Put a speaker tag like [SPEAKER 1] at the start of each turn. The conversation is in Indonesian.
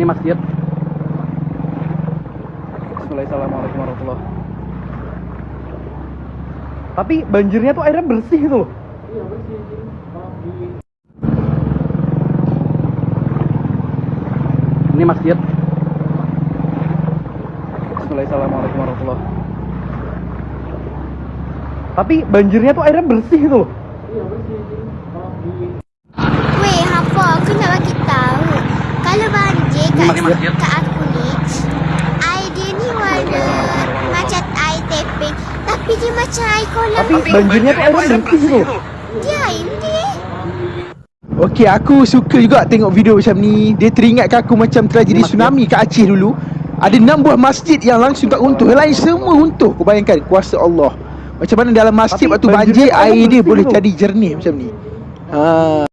[SPEAKER 1] Ini masjid. Bismillahirrahmanirrahim warahmatullah. Tapi banjirnya tuh airnya bersih tuh.
[SPEAKER 2] Iya bersih.
[SPEAKER 1] Ini masjid. Bismillahirrahmanirrahim warahmatullah. Tapi banjirnya tuh airnya bersih tuh.
[SPEAKER 2] iya bersih.
[SPEAKER 3] Kat,
[SPEAKER 1] Ini
[SPEAKER 3] aku ni, air dia ni warna macam air teping. Tapi dia macam air kolam.
[SPEAKER 1] Tapi banjirnya tuh airnya bersih tuh.
[SPEAKER 3] Dia air ni.
[SPEAKER 4] Okey, aku suka juga tengok video macam ni. Dia teringatkan aku macam tragedi tsunami kat Aceh dulu. Ada enam buah masjid yang langsung tak runtuh. Yang lain semua runtuh. Kau bayangkan kuasa Allah. Macam mana dalam masjid
[SPEAKER 1] Tapi
[SPEAKER 4] waktu banjir
[SPEAKER 1] tu air
[SPEAKER 4] dia boleh
[SPEAKER 1] tu.
[SPEAKER 4] jadi jernih macam ni. Ha.